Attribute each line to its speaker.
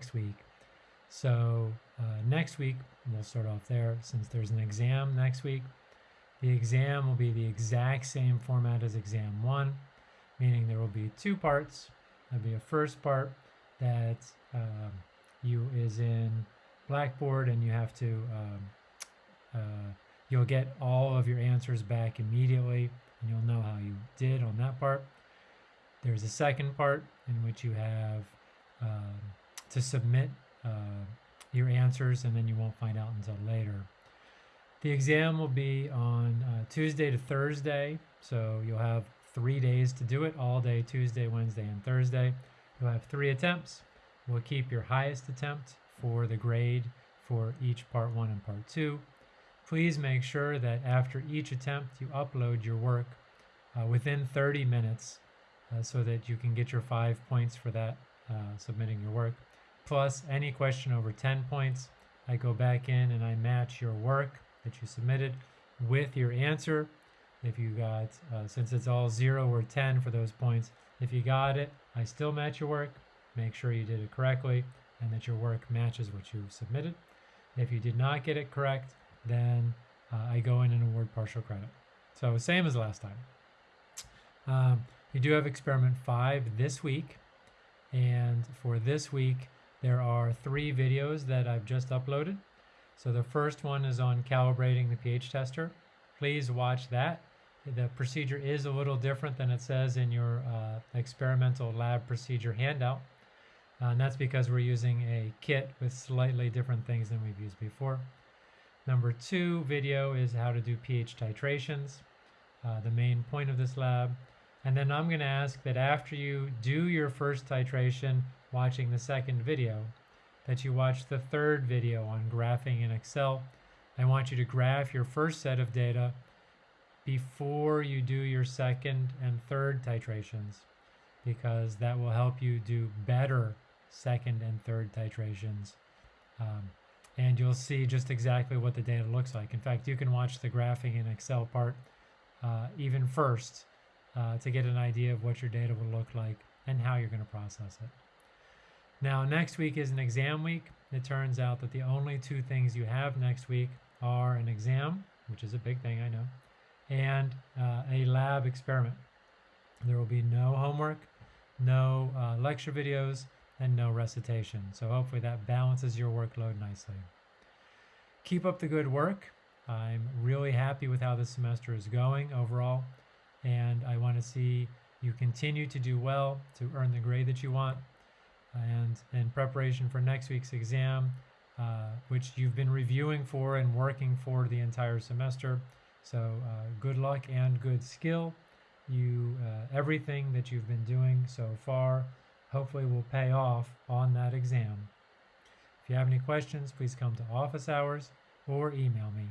Speaker 1: next week. So uh, next week, we'll start off there since there's an exam next week. The exam will be the exact same format as exam one, meaning there will be two parts. There'll be a first part that um, you is in Blackboard and you have to, um, uh, you'll get all of your answers back immediately and you'll know how you did on that part. There's a second part in which you have um, to submit uh, your answers and then you won't find out until later. The exam will be on uh, Tuesday to Thursday, so you'll have three days to do it, all day Tuesday, Wednesday, and Thursday. You'll have three attempts. We'll keep your highest attempt for the grade for each part one and part two. Please make sure that after each attempt you upload your work uh, within 30 minutes uh, so that you can get your five points for that uh, submitting your work. Plus any question over 10 points, I go back in and I match your work that you submitted with your answer. If you got, uh, since it's all 0 or 10 for those points, if you got it, I still match your work. Make sure you did it correctly and that your work matches what you submitted. If you did not get it correct, then uh, I go in and award partial credit. So same as last time. Um, you do have experiment 5 this week. And for this week, there are three videos that I've just uploaded. So the first one is on calibrating the pH tester. Please watch that. The procedure is a little different than it says in your uh, experimental lab procedure handout. Uh, and that's because we're using a kit with slightly different things than we've used before. Number two video is how to do pH titrations, uh, the main point of this lab. And then I'm going to ask that after you do your first titration watching the second video, that you watch the third video on graphing in Excel. I want you to graph your first set of data before you do your second and third titrations because that will help you do better second and third titrations. Um, and you'll see just exactly what the data looks like. In fact, you can watch the graphing in Excel part uh, even first uh, to get an idea of what your data will look like and how you're going to process it. Now, next week is an exam week. It turns out that the only two things you have next week are an exam, which is a big thing, I know, and uh, a lab experiment. There will be no homework, no uh, lecture videos, and no recitation. So hopefully that balances your workload nicely. Keep up the good work. I'm really happy with how this semester is going overall, and I want to see you continue to do well to earn the grade that you want and in preparation for next week's exam, uh, which you've been reviewing for and working for the entire semester. So uh, good luck and good skill. You uh, everything that you've been doing so far hopefully will pay off on that exam. If you have any questions, please come to office hours or email me.